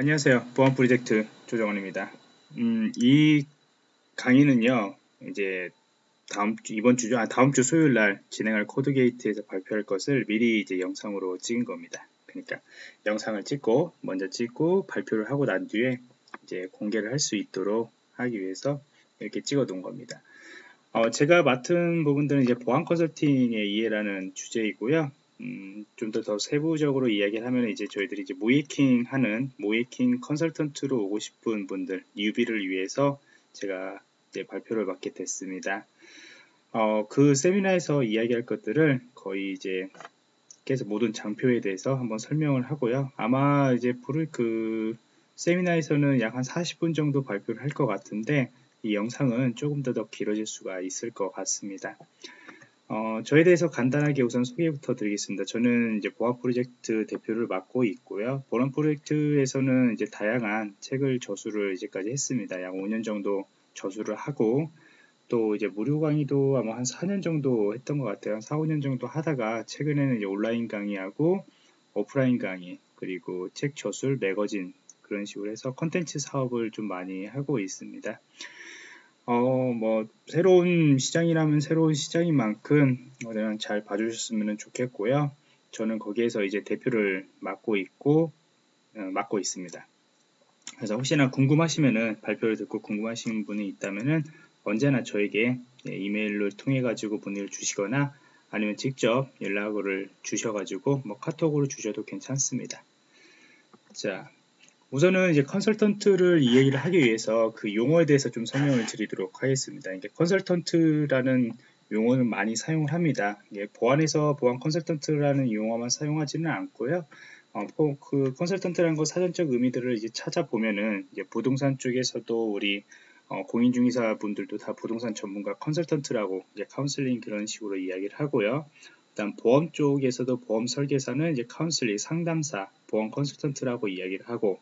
안녕하세요. 보안 프로젝트 조정원입니다. 음, 이 강의는요, 이제 다음 주, 이번 주죠, 아, 다음 주 수요일 날 진행할 코드 게이트에서 발표할 것을 미리 이제 영상으로 찍은 겁니다. 그러니까 영상을 찍고, 먼저 찍고, 발표를 하고 난 뒤에 이제 공개를 할 수 있도록 하기 위해서 이렇게 찍어 놓은 겁니다. 어, 제가 맡은 부분들은 이제 보안 컨설팅의 이해라는 주제이고요. 음, 좀 더 더 세부적으로 이야기를 하면 이제 저희들이 이제 모이킹 하는 모이킹 컨설턴트로 오고 싶은 분들 뉴비를 위해서 제가 이제 발표를 맡게 됐습니다. 어, 그 세미나에서 이야기할 것들을 거의 이제 계속 모든 장표에 대해서 한번 설명을 하고요. 아마 이제 부를 그 세미나에서는 약 한 40분 정도 발표를 할 것 같은데 이 영상은 조금 더 더 길어질 수가 있을 것 같습니다. 어, 저에 대해서 간단하게 우선 소개부터 드리겠습니다. 저는 이제 보안 프로젝트 대표를 맡고 있고요. 보안 프로젝트에서는 이제 다양한 책을 저수를 이제까지 했습니다. 약 5년 정도 저수를 하고 또 이제 무료 강의도 아마 한 4년 정도 했던 것 같아요. 4, 5년 정도 하다가 최근에는 이제 온라인 강의하고 오프라인 강의 그리고 책 저술, 매거진 그런 식으로 해서 컨텐츠 사업을 좀 많이 하고 있습니다. 어, 뭐, 새로운 시장이라면 새로운 시장인 만큼, 어, 잘 봐주셨으면 좋겠고요. 저는 거기에서 이제 대표를 맡고 있고, 어, 맡고 있습니다. 그래서 혹시나 궁금하시면은, 발표를 듣고 궁금하신 분이 있다면은, 언제나 저에게 예, 이메일을 통해 가지고 문의를 주시거나, 아니면 직접 연락을 주셔 가지고, 뭐 카톡으로 주셔도 괜찮습니다. 자, 우선은 이제 컨설턴트를 이 얘기를 하기 위해서 그 용어에 대해서 좀 설명을 드리도록 하겠습니다. 이게 컨설턴트라는 용어는 많이 사용을 합니다. 이게 보안에서 보안 컨설턴트라는 용어만 사용하지는 않고요. 어, 그 컨설턴트라는 거 사전적 의미들을 이제 찾아보면은 이제 부동산 쪽에서도 우리 어, 공인중개사 분들도 다 부동산 전문가 컨설턴트라고 이제 카운슬링 그런 식으로 이야기를 하고요. 일단 보험 쪽에서도 보험 설계사는 이제 카운슬링 상담사, 보험 컨설턴트라고 이야기를 하고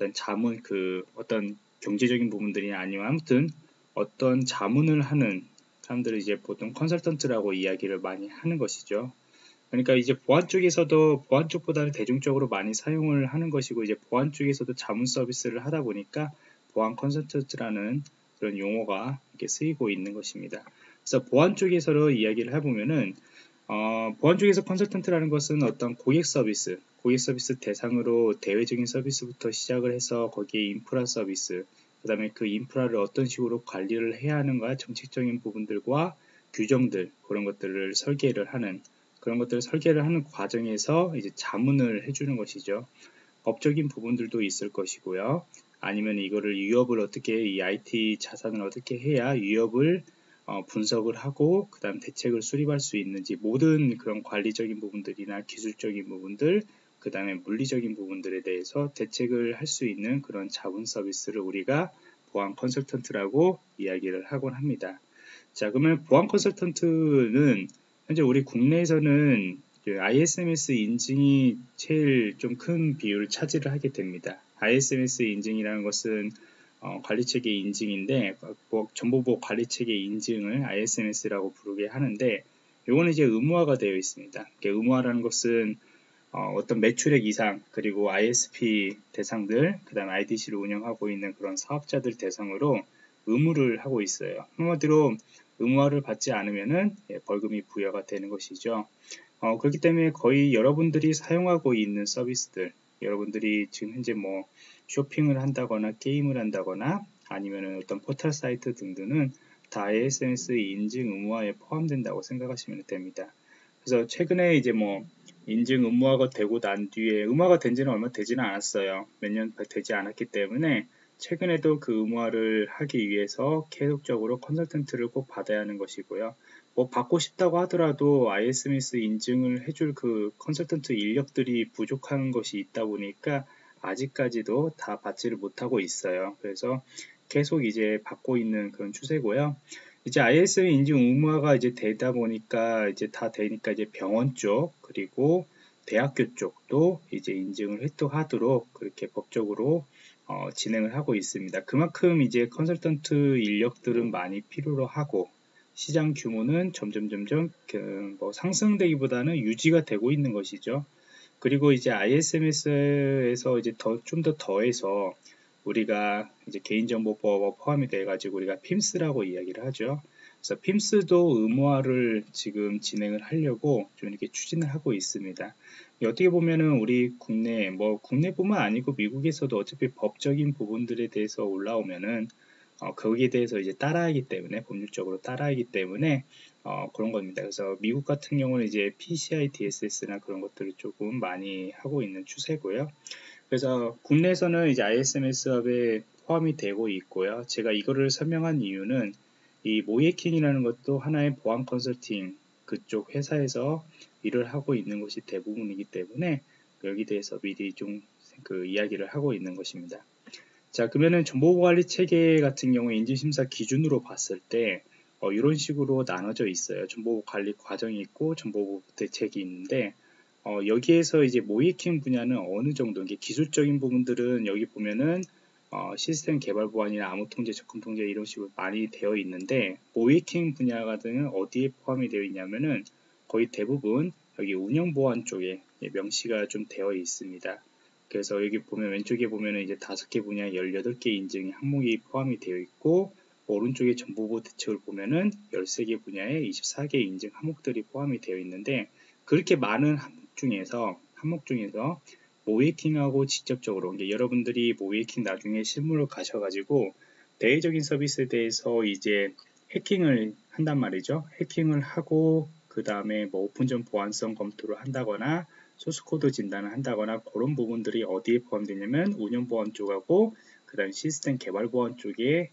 어떤 자문 그 어떤 경제적인 부분들이 아니면 아무튼 어떤 자문을 하는 사람들을 이제 보통 컨설턴트라고 이야기를 많이 하는 것이죠. 그러니까 이제 보안 쪽에서도 보안 쪽보다는 대중적으로 많이 사용을 하는 것이고 이제 보안 쪽에서도 자문 서비스를 하다 보니까 보안 컨설턴트라는 그런 용어가 이렇게 쓰이고 있는 것입니다. 그래서 보안 쪽에서 이야기를 해보면은 어, 보안 쪽에서 컨설턴트라는 것은 어떤 고객 서비스, 고객 서비스 대상으로 대외적인 서비스부터 시작을 해서 거기에 인프라 서비스, 그 다음에 그 인프라를 어떤 식으로 관리를 해야 하는가 정책적인 부분들과 규정들 그런 것들을 설계를 하는 그런 것들을 설계를 하는 과정에서 이제 자문을 해주는 것이죠. 법적인 부분들도 있을 것이고요. 아니면 이거를 위협을 어떻게 이 IT 자산을 어떻게 해야 위협을 어, 분석을 하고 그 다음 대책을 수립할 수 있는지 모든 그런 관리적인 부분들이나 기술적인 부분들 그 다음에 물리적인 부분들에 대해서 대책을 할 수 있는 그런 자문 서비스를 우리가 보안 컨설턴트라고 이야기를 하곤 합니다. 자 그러면 보안 컨설턴트는 현재 우리 국내에서는 ISMS 인증이 제일 좀 큰 비율을 차지를 하게 됩니다. ISMS 인증이라는 것은 어, 관리체계 인증인데 뭐, 정보보호 관리체계 인증을 ISMS라고 부르게 하는데 이거는 이제 의무화가 되어 있습니다. 의무화라는 것은 어, 떤 매출액 이상 그리고 ISP 대상들 그 다음 IDC를 운영하고 있는 그런 사업자들 대상으로 의무를 하고 있어요. 한마디로 의무화를 받지 않으면은 예, 벌금이 부여가 되는 것이죠. 어, 그렇기 때문에 거의 여러분들이 사용하고 있는 서비스들 여러분들이 지금 현재 뭐 쇼핑을 한다거나 게임을 한다거나 아니면 어떤 포털 사이트 등등은 다 ASMS 인증 의무화에 포함된다고 생각하시면 됩니다. 그래서 최근에 이제 뭐 인증 의무화가 되고 난 뒤에 의무화가 된 지는 얼마 되지는 않았어요. 몇 년 되지 않았기 때문에 최근에도 그 의무화를 하기 위해서 계속적으로 컨설턴트를 꼭 받아야 하는 것이고요. 뭐 받고 싶다고 하더라도 ISMS 인증을 해줄 그 컨설턴트 인력들이 부족한 것이 있다 보니까 아직까지도 다 받지를 못하고 있어요. 그래서 계속 이제 받고 있는 그런 추세고요. 이제 ISM 인증 의무화가 이제 되다 보니까 이제 다 되니까 이제 병원 쪽 그리고 대학교 쪽도 이제 인증을 획득하도록 그렇게 법적으로 어, 진행을 하고 있습니다. 그만큼 이제 컨설턴트 인력들은 많이 필요로 하고 시장 규모는 점점 점점 그 뭐 상승되기보다는 유지가 되고 있는 것이죠. 그리고 이제 ISMS에서 이제 더 좀 더 더해서 우리가 이제 개인정보보호가 포함이 돼 가지고 우리가 PIMS라고 이야기를 하죠. 그래서 PIMS도 의무화를 지금 진행을 하려고 좀 이렇게 추진을 하고 있습니다. 어떻게 보면은 우리 국내 뭐 국내뿐만 아니고 미국에서도 어차피 법적인 부분들에 대해서 올라오면은 어, 거기에 대해서 이제 따라하기 때문에 법률적으로 따라하기 때문에 어, 그런 겁니다. 그래서 미국 같은 경우는 이제 PCI DSS나 그런 것들을 조금 많이 하고 있는 추세고요. 그래서 국내에서는 이제 ISMS업에 포함이 되고 있고요. 제가 이거를 설명한 이유는 이 모이킹이라는 것도 하나의 보안 컨설팅 그쪽 회사에서 일을 하고 있는 것이 대부분이기 때문에 여기 대해서 미리 좀 그 이야기를 하고 있는 것입니다. 자 그러면은 정보관리 체계 같은 경우 인지심사 기준으로 봤을 때 어, 이런 식으로 나눠져 있어요. 정보관리 과정이 있고 정보 대책이 있는데 어, 여기에서 이제 모이킹 분야는 어느 정도 이게 기술적인 부분들은 여기 보면은 어, 시스템 개발 보안이나 암호 통제, 접근 통제 이런 식으로 많이 되어 있는데 모이킹 분야 같은 어디에 포함이 되어 있냐면은 거의 대부분 여기 운영 보안 쪽에 명시가 좀 되어 있습니다. 그래서 여기 보면 왼쪽에 보면은 이제 다섯 개 분야 18개 인증 항목이 포함이 되어 있고 오른쪽에 정보보호 대책을 보면은 13개 분야에 24개 인증 항목들이 포함이 되어 있는데 그렇게 많은 중에서 항목 중에서 모이킹하고 직접적으로 여러분들이 모이킹 나중에 실무로 가셔가지고 대외적인 서비스에 대해서 이제 해킹을 한단 말이죠. 해킹을 하고 그 다음에 뭐 오픈전 보안성 검토를 한다거나 소스코드 진단을 한다거나 그런 부분들이 어디에 포함되냐면 운영 보안 쪽하고 그 다음 시스템 개발 보안 쪽에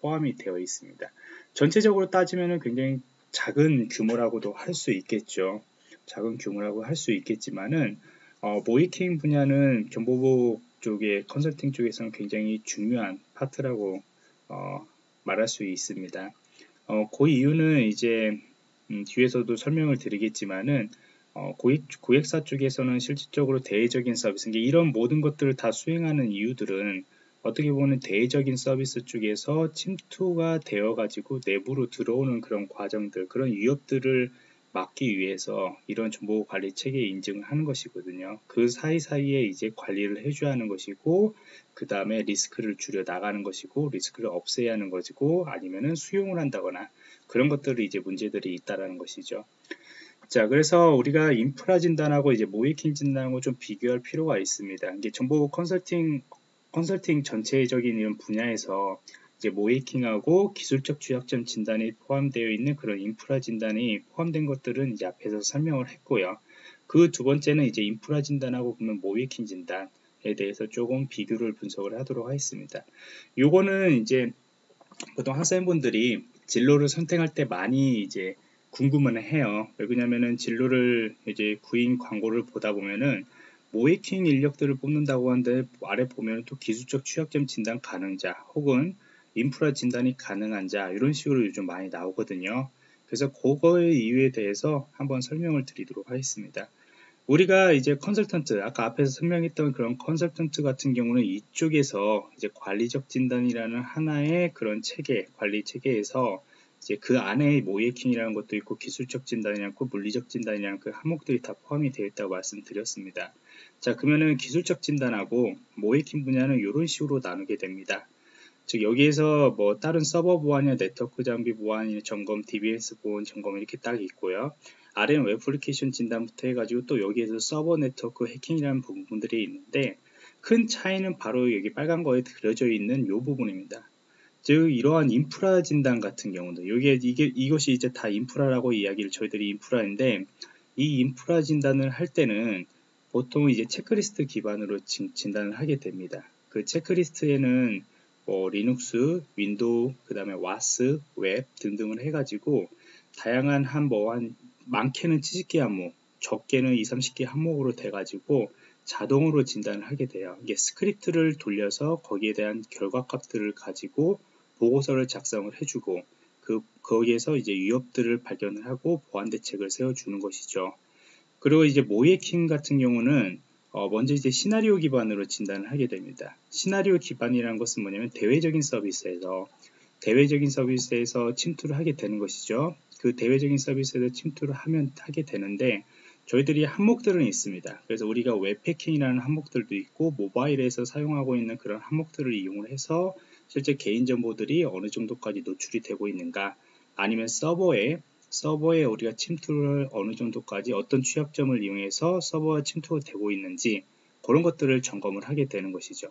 포함이 되어 있습니다. 전체적으로 따지면 굉장히 작은 규모라고도 할 수 있겠죠. 작은 규모라고 할 수 있겠지만은 어, 모의해킹 분야는 정보보호 쪽의 컨설팅 쪽에서는 굉장히 중요한 파트라고 어, 말할 수 있습니다. 어, 그 이유는 이제 음, 뒤에서도 설명을 드리겠지만은 어, 고객, 고객사 쪽에서는 실질적으로 대외적인 서비스, 이런 모든 것들을 다 수행하는 이유들은 어떻게 보면 대외적인 서비스 쪽에서 침투가 되어 가지고 내부로 들어오는 그런 과정들, 그런 위협들을 막기 위해서 이런 정보 관리 체계 인증을 하는 것이거든요. 그 사이사이에 이제 관리를 해줘야 하는 것이고, 그 다음에 리스크를 줄여 나가는 것이고, 리스크를 없애야 하는 것이고, 아니면은 수용을 한다거나 그런 것들이 이제 문제들이 있다라는 것이죠. 자, 그래서 우리가 인프라 진단하고 이제 모이킹 진단하고 좀 비교할 필요가 있습니다. 이게 정보 컨설팅, 컨설팅 전체적인 이런 분야에서 이제 모이킹하고 기술적 취약점 진단이 포함되어 있는 그런 인프라 진단이 포함된 것들은 이제 앞에서 설명을 했고요. 그 두 번째는 이제 인프라 진단하고 보면 모이킹 진단에 대해서 조금 비교를 분석을 하도록 하겠습니다. 요거는 이제 보통 학생분들이 진로를 선택할 때 많이 이제 궁금은 해요. 왜 그러냐면은 진로를 이제 구인 광고를 보다 보면은 모이킹 인력들을 뽑는다고 하는데 아래 보면 또 기술적 취약점 진단 가능자 혹은 인프라 진단이 가능한 자 이런 식으로 요즘 많이 나오거든요. 그래서 그거의 이유에 대해서 한번 설명을 드리도록 하겠습니다. 우리가 이제 컨설턴트 아까 앞에서 설명했던 그런 컨설턴트 같은 경우는 이쪽에서 이제 관리적 진단이라는 하나의 그런 체계 관리 체계에서 이제 그 안에 모이킹이라는 것도 있고 기술적 진단이라는 거 물리적 진단이라는 그 항목들이 다 포함이 되어 있다고 말씀드렸습니다. 자 그러면은 기술적 진단하고 모이킹 분야는 이런 식으로 나누게 됩니다. 즉 여기에서 뭐 다른 서버 보안이나 네트워크 장비 보안이나 점검, DBMS 보안 점검 이렇게 딱 있고요. 아래는 웹 애플리케이션 진단부터 해가지고 또 여기에서 서버 네트워크 해킹이라는 부분들이 있는데 큰 차이는 바로 여기 빨간 거에 그려져 있는 이 부분입니다. 즉 이러한 인프라 진단 같은 경우도 여기에 이게 이것이 이제 다 인프라라고 이야기를 저희들이 인프라인데 이 인프라 진단을 할 때는 보통 이제 체크리스트 기반으로 진, 진단을 하게 됩니다. 그 체크리스트에는 뭐 리눅스, 윈도우, 그 다음에 WAS, 웹 등등을 해가지고 다양한 한 뭐한 뭐 많게는 70개 항목, 적게는 2, 30개 항목으로 돼가지고 자동으로 진단을 하게 돼요. 이게 스크립트를 돌려서 거기에 대한 결과값들을 가지고 보고서를 작성을 해주고 그 거기에서 이제 위협들을 발견을 하고 보안 대책을 세워주는 것이죠. 그리고 이제 모의해킹 같은 경우는 어, 먼저 이제 시나리오 기반으로 진단을 하게 됩니다. 시나리오 기반이라는 것은 뭐냐면 대외적인 서비스에서 대외적인 서비스에서 침투를 하게 되는 것이죠. 그 대외적인 서비스에서 침투를 하면 하게 되는데 저희들이 항목들은 있습니다. 그래서 우리가 웹패킹이라는 항목들도 있고 모바일에서 사용하고 있는 그런 항목들을 이용을 해서 실제 개인정보들이 어느 정도까지 노출이 되고 있는가 아니면 서버에 서버에 우리가 침투를 어느 정도까지 어떤 취약점을 이용해서 서버에 침투가 되고 있는지 그런 것들을 점검을 하게 되는 것이죠.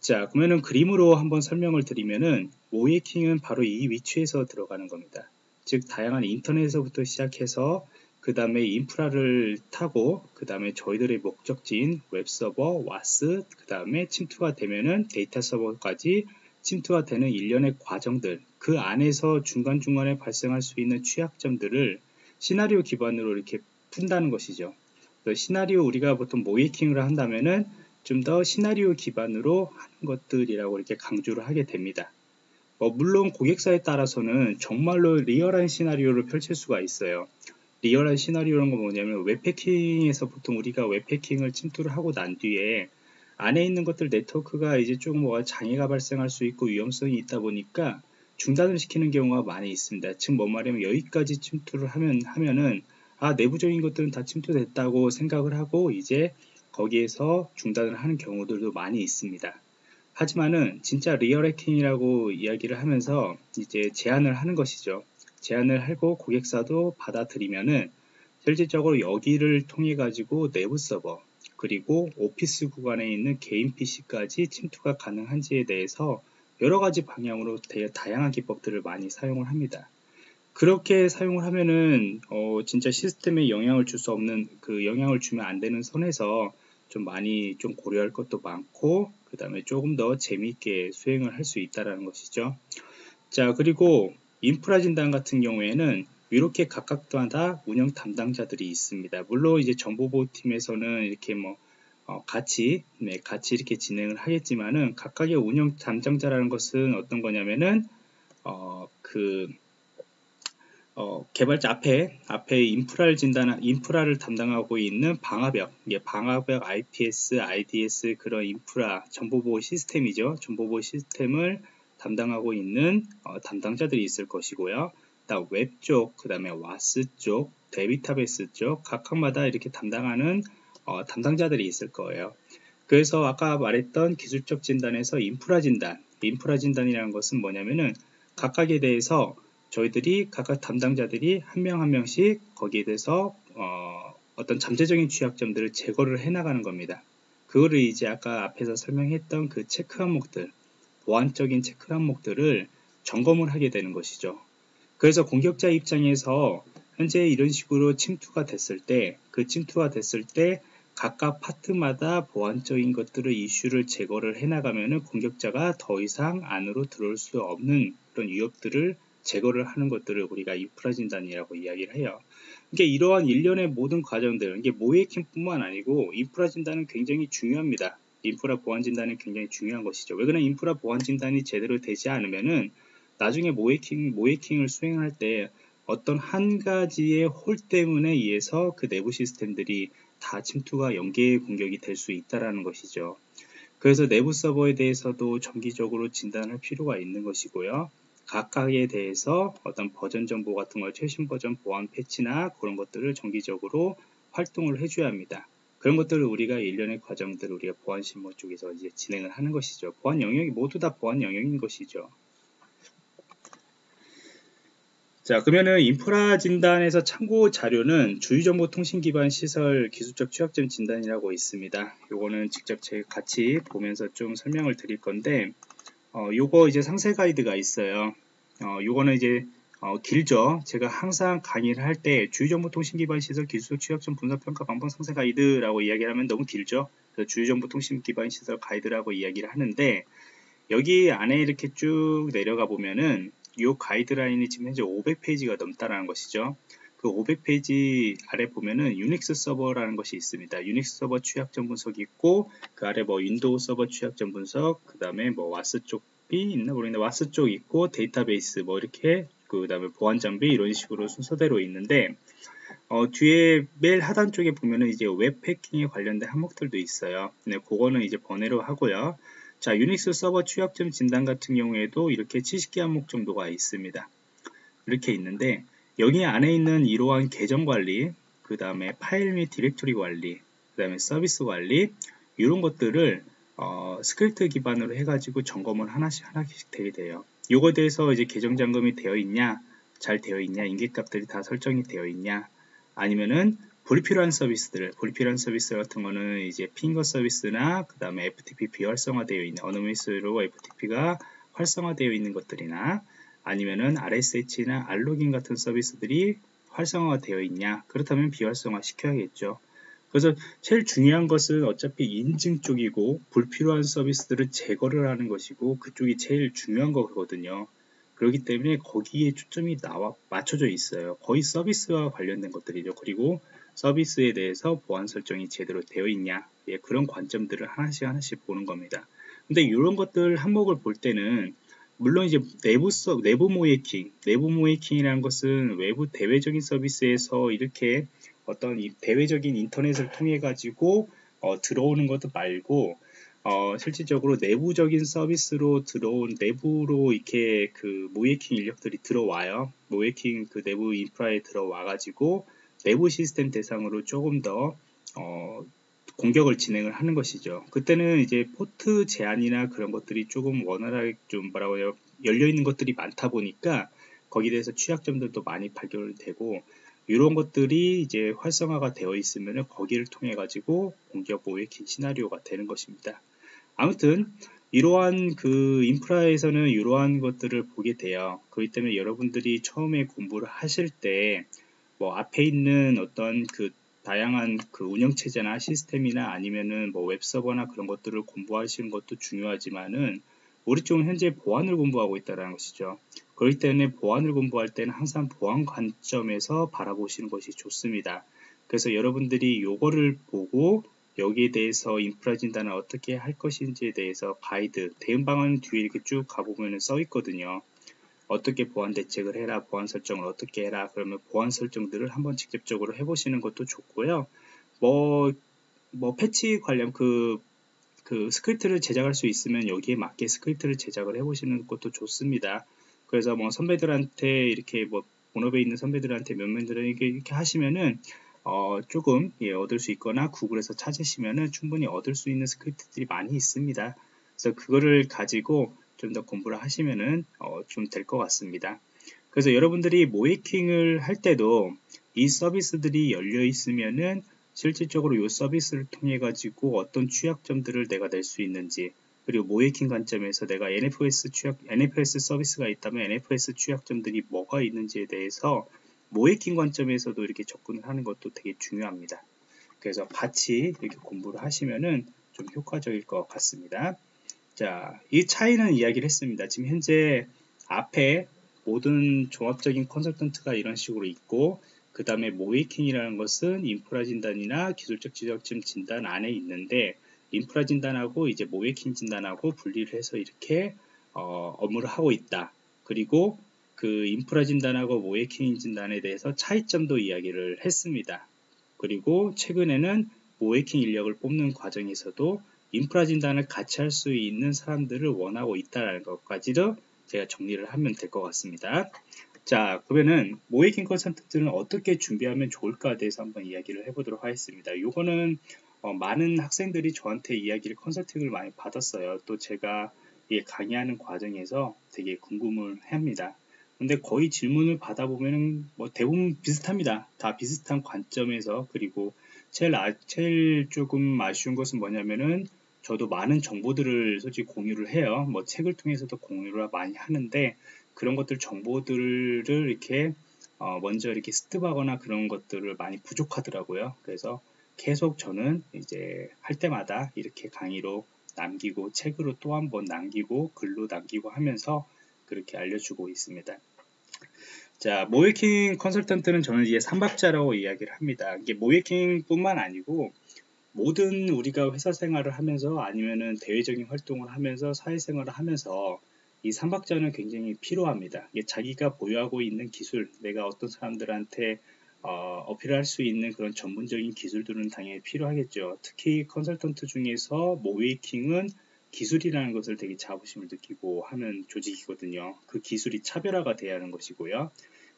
자, 그러면은 그림으로 한번 설명을 드리면은 모의해킹은 바로 이 위치에서 들어가는 겁니다. 즉 다양한 인터넷에서부터 시작해서 그 다음에 인프라를 타고 그 다음에 저희들의 목적지인 웹서버, WAS, 그 다음에 침투가 되면은 데이터 서버까지 침투가 되는 일련의 과정들 그 안에서 중간중간에 발생할 수 있는 취약점들을 시나리오 기반으로 이렇게 푼다는 것이죠. 시나리오 우리가 보통 모이킹을 한다면은 좀 더 시나리오 기반으로 하는 것들이라고 이렇게 강조를 하게 됩니다. 뭐 물론 고객사에 따라서는 정말로 리얼한 시나리오를 펼칠 수가 있어요. 리얼한 시나리오라는 건 뭐냐면 웹패킹에서 보통 우리가 웹패킹을 침투를 하고 난 뒤에 안에 있는 것들 네트워크가 이제 조금 뭐 장애가 발생할 수 있고 위험성이 있다 보니까 중단을 시키는 경우가 많이 있습니다. 즉, 뭔 말이냐면 여기까지 침투를 하면, 하면은, 아, 내부적인 것들은 다 침투됐다고 생각을 하고 이제 거기에서 중단을 하는 경우들도 많이 있습니다. 하지만은 진짜 real 해킹이라고 이야기를 하면서 이제 제안을 하는 것이죠. 제안을 하고 고객사도 받아들이면은 실질적으로 여기를 통해 가지고 내부 서버 그리고 오피스 구간에 있는 개인 PC까지 침투가 가능한지에 대해서 여러 가지 방향으로 다양한 기법들을 많이 사용을 합니다. 그렇게 사용을 하면은 어 진짜 시스템에 영향을 줄 수 없는 그 영향을 주면 안 되는 선에서 좀 많이 좀 고려할 것도 많고 그 다음에 조금 더 재미있게 수행을 할 수 있다라는 것이죠. 자 그리고 인프라 진단 같은 경우에는 이렇게 각각마다 운영 담당자들이 있습니다. 물론 이제 정보보호팀에서는 이렇게 뭐 어, 같이 네, 같이 이렇게 진행을 하겠지만은 각각의 운영 담당자라는 것은 어떤 거냐면은 어, 그 어, 개발자 앞에 앞에 인프라를 진단 인프라를 담당하고 있는 방화벽, 예, 방화벽 IPS, IDS 그런 인프라 정보보호 시스템이죠. 정보보호 시스템을 담당하고 있는 어, 담당자들이 있을 것이고요. 웹 쪽, 그 다음에 WAS 쪽, 데이터베이스 쪽 각각마다 이렇게 담당하는 어, 담당자들이 있을 거예요. 그래서 아까 말했던 기술적 진단에서 인프라 진단, 인프라 진단이라는 것은 뭐냐면은 각각에 대해서 저희들이 각각 담당자들이 한 명한 한 명씩 거기에 대해서 어, 어떤 잠재적인 취약점들을 제거를 해 나가는 겁니다. 그거를 이제 아까 앞에서 설명했던 그 체크 항목들, 보안적인 체크 항목들을 점검을 하게 되는 것이죠. 그래서 공격자 입장에서 현재 이런 식으로 침투가 됐을 때, 그 침투가 됐을 때 각각 파트마다 보안적인 것들을 이슈를 제거를 해나가면 공격자가 더 이상 안으로 들어올 수 없는 그런 위협들을 제거를 하는 것들을 우리가 인프라 진단이라고 이야기를 해요. 이게 이러한 일련의 모든 과정들, 이게 모해킹뿐만 아니고 인프라 진단은 굉장히 중요합니다. 인프라 보안 진단은 굉장히 중요한 것이죠. 왜 그러냐 인프라 보안 진단이 제대로 되지 않으면은 나중에 모해킹 모해킹을 수행할 때 어떤 한 가지의 홀 때문에 의해서 그 내부 시스템들이 다 침투가 연계 공격이 될 수 있다라는 것이죠. 그래서 내부 서버에 대해서도 정기적으로 진단할 필요가 있는 것이고요. 각각에 대해서 어떤 버전 정보 같은 걸 최신 버전 보안 패치나 그런 것들을 정기적으로 활동을 해줘야 합니다. 그런 것들을 우리가 일련의 과정들을 우리가 보안 실무 쪽에서 이제 진행을 하는 것이죠. 보안 영역이 모두 다 보안 영역인 것이죠. 자, 그러면은 인프라 진단에서 참고 자료는 주유정보통신 기반 시설 기술적 취약점 진단이라고 있습니다. 요거는 직접 제가 같이 보면서 좀 설명을 드릴 건데, 어, 요거 이제 상세 가이드가 있어요. 어, 요거는 이제 어, 길죠. 제가 항상 강의를 할 때 주유정보통신 기반 시설 기술적 취약점 분석평가 방법 상세 가이드라고 이야기를 하면 너무 길죠. 그래서 주유정보통신 기반 시설 가이드라고 이야기를 하는데, 여기 안에 이렇게 쭉 내려가 보면은 이 가이드라인이 지금 현재 500페이지가 넘다라는 것이죠. 그 500페이지 아래 보면은 유닉스 서버라는 것이 있습니다. 유닉스 서버 취약점 분석이 있고 그 아래 뭐 윈도우 서버 취약점 분석, 그 다음에 뭐 WAS 쪽이 있나 모르겠는데 WAS 쪽 있고 데이터베이스 뭐 이렇게 그 다음에 보안 장비 이런 식으로 순서대로 있는데 어, 뒤에 맨 하단 쪽에 보면은 이제 웹 해킹에 관련된 항목들도 있어요. 네, 그거는 이제 번외로 하고요. 자, 유닉스 서버 취약점 진단 같은 경우에도 이렇게 70개 항목 정도가 있습니다. 이렇게 있는데 여기 안에 있는 이러한 계정 관리, 그 다음에 파일 및 디렉토리 관리, 그 다음에 서비스 관리 이런 것들을 어, 스크립트 기반으로 해가지고 점검을 하나씩 하나씩 되게 돼요. 요거에 대해서 이제 계정 잠금이 되어 있냐, 잘 되어 있냐, 임계값들이 다 설정이 되어 있냐, 아니면은 불필요한 서비스들, 불필요한 서비스 같은 거는 이제 finger 서비스나 그 다음에 FTP 비활성화되어 있는 anonymous로 FTP가 활성화되어 있는 것들이나 아니면은 RSH나 알로깅 같은 서비스들이 활성화가 되어 있냐 그렇다면 비활성화 시켜야겠죠. 그래서 제일 중요한 것은 어차피 인증 쪽이고 불필요한 서비스들을 제거를 하는 것이고 그쪽이 제일 중요한 거거든요. 그렇기 때문에 거기에 초점이 나와 맞춰져 있어요. 거의 서비스와 관련된 것들이죠. 그리고 서비스에 대해서 보안 설정이 제대로 되어 있냐 예, 그런 관점들을 하나씩 하나씩 보는 겁니다 근데 이런 것들 항목을 볼 때는 물론 이제 내부 서 내부 모이킹, 내부 모이킹이라는 것은 외부 대외적인 서비스에서 이렇게 어떤 이 대외적인 인터넷을 통해 가지고 어, 들어오는 것도 말고 어, 실질적으로 내부적인 서비스로 들어온 내부로 이렇게 그 모이킹 인력들이 들어와요. 모이킹 그 내부 인프라에 들어와 가지고 내부 시스템 대상으로 조금 더 어, 공격을 진행을 하는 것이죠. 그때는 이제 포트 제한이나 그런 것들이 조금 원활하게 좀 뭐라고 해요 열려 있는 것들이 많다 보니까 거기에 대해서 취약점들도 많이 발견되고 이런 것들이 이제 활성화가 되어 있으면 거기를 통해 가지고 공격 모의킹 시나리오가 되는 것입니다. 아무튼 이러한 그 인프라에서는 이러한 것들을 보게 돼요. 그렇기 때문에 여러분들이 처음에 공부를 하실 때 뭐 앞에 있는 어떤 그 다양한 그 운영 체제나 시스템이나 아니면은 뭐 웹서버나 그런 것들을 공부하시는 것도 중요하지만은 우리 쪽은 현재 보안을 공부하고 있다는 것이죠. 그렇기 때문에 보안을 공부할 때는 항상 보안 관점에서 바라보시는 것이 좋습니다. 그래서 여러분들이 요거를 보고 여기에 대해서 인프라 진단을 어떻게 할 것인지에 대해서 가이드, 대응 방안 뒤에 이렇게 쭉 가보면 써 있거든요. 어떻게 보안 대책을 해라, 보안 설정을 어떻게 해라, 그러면 보안 설정들을 한번 직접적으로 해보시는 것도 좋고요. 뭐, 뭐, 패치 관련 그, 그 스크립트를 제작할 수 있으면 여기에 맞게 스크립트를 제작을 해보시는 것도 좋습니다. 그래서 뭐 선배들한테 이렇게 뭐 본업에 있는 선배들한테 몇몇들에게 이렇게 하시면은 어, 조금 예, 얻을 수 있거나 구글에서 찾으시면은 충분히 얻을 수 있는 스크립트들이 많이 있습니다. 그래서 그거를 가지고 좀 더 공부를 하시면은 어, 좀 될 것 같습니다. 그래서 여러분들이 모이킹을 할 때도 이 서비스들이 열려 있으면은 실질적으로 이 서비스를 통해 가지고 어떤 취약점들을 내가 낼 수 있는지 그리고 모이킹 관점에서 내가 NFS 취약 NFS 서비스가 있다면 NFS 취약점들이 뭐가 있는지에 대해서 모이킹 관점에서도 이렇게 접근을 하는 것도 되게 중요합니다. 그래서 같이 이렇게 공부를 하시면은 좀 효과적일 것 같습니다. 자, 이 차이는 이야기를 했습니다. 지금 현재 앞에 모든 종합적인 컨설턴트가 이런 식으로 있고 그 다음에 모이킹이라는 것은 인프라 진단이나 기술적 지적점 진단 안에 있는데 인프라 진단하고 이제 모이킹 진단하고 분리를 해서 이렇게 어, 업무를 하고 있다. 그리고 그 인프라 진단하고 모이킹 진단에 대해서 차이점도 이야기를 했습니다. 그리고 최근에는 모이킹 인력을 뽑는 과정에서도 인프라 진단을 같이 할 수 있는 사람들을 원하고 있다는 것까지도 제가 정리를 하면 될 것 같습니다. 자, 그러면은 모이킹 컨설턴트는 어떻게 준비하면 좋을까에 대해서 한번 이야기를 해보도록 하겠습니다. 이거는 어, 많은 학생들이 저한테 이야기를 컨설팅을 많이 받았어요. 또 제가 강의하는 과정에서 되게 궁금을 합니다. 근데 거의 질문을 받아보면 뭐 대부분 비슷합니다. 다 비슷한 관점에서 그리고 제일, 아, 제일 조금 아쉬운 것은 뭐냐면은 저도 많은 정보들을 솔직히 공유를 해요. 뭐 책을 통해서도 공유를 많이 하는데 그런 것들 정보들을 이렇게 어 먼저 이렇게 스톱하거나 그런 것들을 많이 부족하더라고요. 그래서 계속 저는 이제 할 때마다 이렇게 강의로 남기고 책으로 또 한 번 남기고 글로 남기고 하면서 그렇게 알려주고 있습니다. 자, 모이킹 컨설턴트는 저는 이제 삼박자라고 이야기를 합니다. 이게 모이킹 뿐만 아니고 모든 우리가 회사 생활을 하면서 아니면은 대외적인 활동을 하면서 사회생활을 하면서 이 삼박자는 굉장히 필요합니다. 자기가 보유하고 있는 기술, 내가 어떤 사람들한테 어, 어필할 수 있는 그런 전문적인 기술들은 당연히 필요하겠죠. 특히 컨설턴트 중에서 모웨이킹은 기술이라는 것을 되게 자부심을 느끼고 하는 조직이거든요. 그 기술이 차별화가 돼야 하는 것이고요.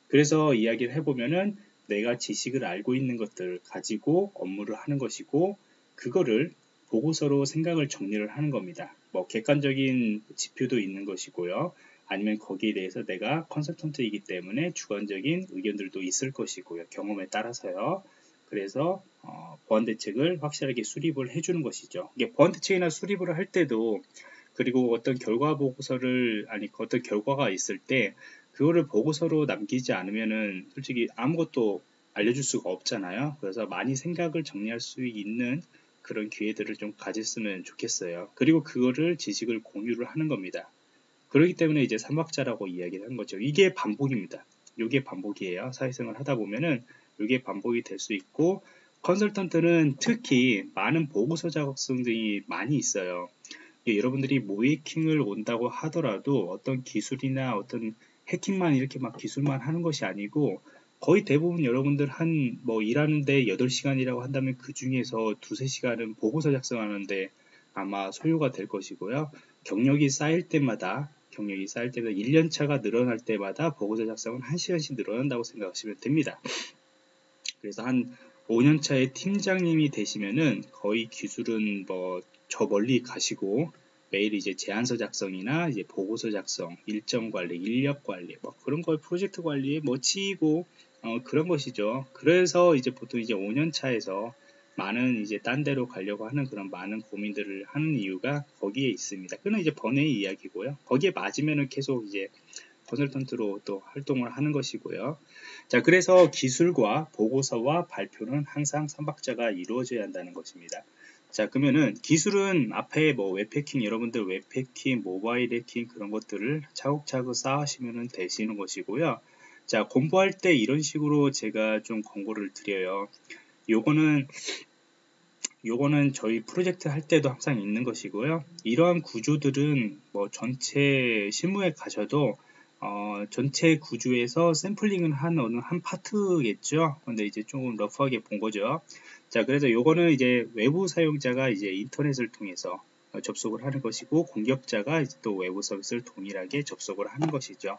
그래서 이야기를 해보면은 내가 지식을 알고 있는 것들을 가지고 업무를 하는 것이고 그거를 보고서로 생각을 정리를 하는 겁니다. 뭐 객관적인 지표도 있는 것이고요. 아니면 거기에 대해서 내가 컨설턴트이기 때문에 주관적인 의견들도 있을 것이고요. 경험에 따라서요. 그래서 어, 보안 대책을 확실하게 수립을 해주는 것이죠. 이게 보안 대책이나 수립을 할 때도 그리고 어떤 결과 보고서를 아니 어떤 결과가 있을 때 그거를 보고서로 남기지 않으면은 솔직히 아무것도 알려줄 수가 없잖아요. 그래서 많이 생각을 정리할 수 있는 그런 기회들을 좀 가졌으면 좋겠어요. 그리고 그거를 지식을 공유를 하는 겁니다. 그렇기 때문에 이제 삼박자라고 이야기를 한 거죠. 이게 반복입니다. 이게 반복이에요. 사회생활 하다 보면은 이게 반복이 될 수 있고 컨설턴트는 특히 많은 보고서 작성 등이 많이 있어요. 여러분들이 모이킹을 온다고 하더라도 어떤 기술이나 어떤 해킹만 이렇게 막 기술만 하는 것이 아니고 거의 대부분 여러분들 한 뭐 일하는데 8시간이라고 한다면 그 중에서 두세 시간은 보고서 작성하는데 아마 소요가 될 것이고요. 경력이 쌓일 때마다 경력이 쌓일 때마다 1년차가 늘어날 때마다 보고서 작성은 1시간씩 늘어난다고 생각하시면 됩니다. 그래서 한 5년차의 팀장님이 되시면은 거의 기술은 뭐 저 멀리 가시고 매일 이제 제안서 작성이나 이제 보고서 작성, 일정 관리, 인력 관리, 뭐 그런 걸 프로젝트 관리에 뭐 치이고 어, 그런 것이죠. 그래서 이제 보통 이제 5년 차에서 많은 이제 딴 데로 가려고 하는 그런 많은 고민들을 하는 이유가 거기에 있습니다. 그는 이제 번외의 이야기고요. 거기에 맞으면은 계속 이제 컨설턴트로 또 활동을 하는 것이고요. 자, 그래서 기술과 보고서와 발표는 항상 삼박자가 이루어져야 한다는 것입니다. 자, 그러면은 기술은 앞에 뭐 웹해킹, 여러분들 웹해킹, 모바일 해킹 그런 것들을 차곡차곡 쌓으시면 되시는 것이고요. 자, 공부할 때 이런 식으로 제가 좀 권고를 드려요. 요거는 요거는 저희 프로젝트 할 때도 항상 있는 것이고요. 이러한 구조들은 뭐 전체 실무에 가셔도 어, 전체 구조에서 샘플링은 한 어느 한 파트겠죠. 근데 이제 조금 rough하게 본 거죠. 자, 그래서 요거는 이제 외부 사용자가 이제 인터넷을 통해서 접속을 하는 것이고 공격자가 또 외부 서비스를 동일하게 접속을 하는 것이죠.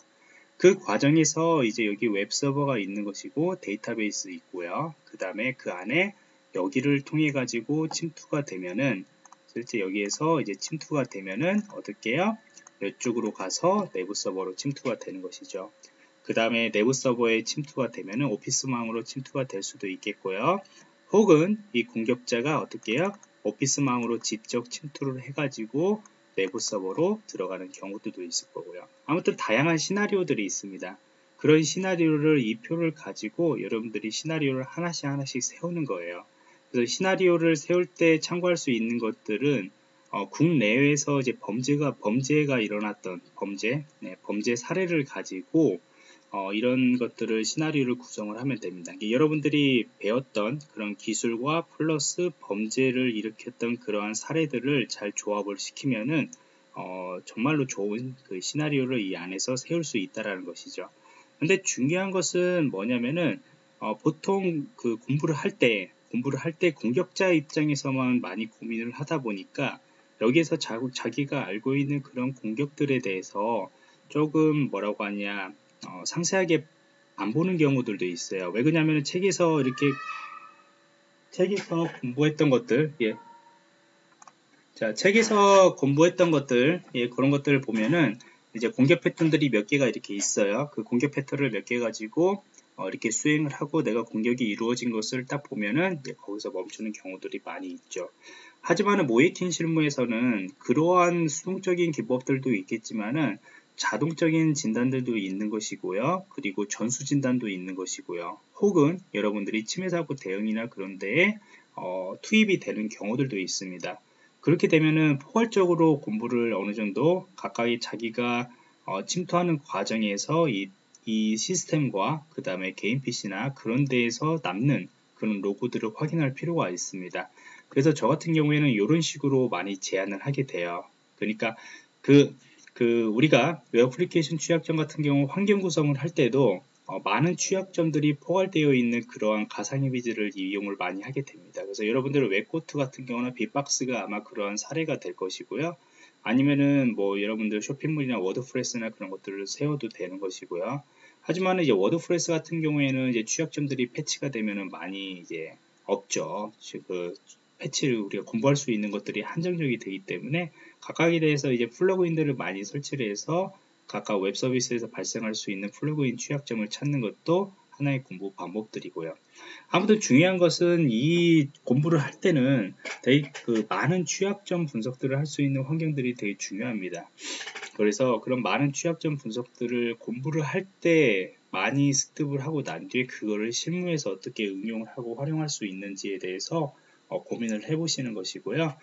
그 과정에서 이제 여기 웹 서버가 있는 것이고 데이터베이스 있고요. 그 다음에 그 안에 여기를 통해 가지고 침투가 되면은 실제 여기에서 이제 침투가 되면은 어떻게 해요? 이쪽으로 가서 내부 서버로 침투가 되는 것이죠. 그 다음에 내부 서버에 침투가 되면은 오피스망으로 침투가 될 수도 있겠고요. 혹은 이 공격자가 어떻게 해요? 오피스망으로 직접 침투를 해가지고 내부 서버로 들어가는 경우들도 있을 거고요. 아무튼 다양한 시나리오들이 있습니다. 그런 시나리오를 이 표를 가지고 여러분들이 시나리오를 하나씩 하나씩 세우는 거예요. 그래서 시나리오를 세울 때 참고할 수 있는 것들은 어, 국내외에서 이제 범죄가 범죄가 일어났던 범죄, 네, 범죄 사례를 가지고 어, 이런 것들을 시나리오를 구성을 하면 됩니다. 여러분들이 배웠던 그런 기술과 플러스 범죄를 일으켰던 그러한 사례들을 잘 조합을 시키면은 어, 정말로 좋은 그 시나리오를 이 안에서 세울 수 있다라는 것이죠. 근데 중요한 것은 뭐냐면은 어, 보통 그 공부를 할 때 공부를 할 때 공격자 입장에서만 많이 고민을 하다 보니까 여기에서 자, 자기가 알고 있는 그런 공격들에 대해서 조금 뭐라고 하냐 어, 상세하게 안 보는 경우들도 있어요. 왜 그러냐면 책에서 이렇게 책에서 공부했던 것들, 예. 자, 책에서 공부했던 것들, 예, 그런 것들을 보면은 이제 공격 패턴들이 몇 개가 이렇게 있어요. 그 공격 패턴을 몇 개 가지고 어, 이렇게 수행을 하고 내가 공격이 이루어진 것을 딱 보면은 예, 거기서 멈추는 경우들이 많이 있죠. 하지만 모이팅 실무에서는 그러한 수동적인 기법들도 있겠지만은 자동적인 진단들도 있는 것이고요. 그리고 전수 진단도 있는 것이고요. 혹은 여러분들이 침해 사고 대응이나 그런 데에 어, 투입이 되는 경우들도 있습니다. 그렇게 되면은 포괄적으로 공부를 어느 정도 각각의 자기가 어, 침투하는 과정에서 이, 이 시스템과 그 다음에 개인 PC나 그런 데에서 남는 그런 로고들을 확인할 필요가 있습니다. 그래서 저 같은 경우에는 이런 식으로 많이 제안을 하게 돼요. 그러니까 그 그 우리가 웹 애플리케이션 취약점 같은 경우 환경 구성을 할 때도 어, 많은 취약점들이 포괄되어 있는 그러한 가상 이미지를 이용을 많이 하게 됩니다. 그래서 여러분들은 WebGoat 같은 경우나 빅박스가 아마 그러한 사례가 될 것이고요. 아니면은 뭐 여러분들 쇼핑몰이나 WordPress나 그런 것들을 세워도 되는 것이고요. 하지만 이제 WordPress 같은 경우에는 이제 취약점들이 패치가 되면은 많이 이제 없죠. 그 패치를 우리가 공부할 수 있는 것들이 한정적이 되기 때문에 각각에 대해서 이제 플러그인들을 많이 설치를 해서 각각 웹 서비스에서 발생할 수 있는 플러그인 취약점을 찾는 것도 하나의 공부 방법들이고요. 아무튼 중요한 것은 이 공부를 할 때는 되게 그 많은 취약점 분석들을 할 수 있는 환경들이 되게 중요합니다. 그래서 그런 많은 취약점 분석들을 공부를 할 때 많이 습득을 하고 난 뒤에 그거를 실무에서 어떻게 응용을 하고 활용할 수 있는지에 대해서 어, 고민을 해보시는 것이고요.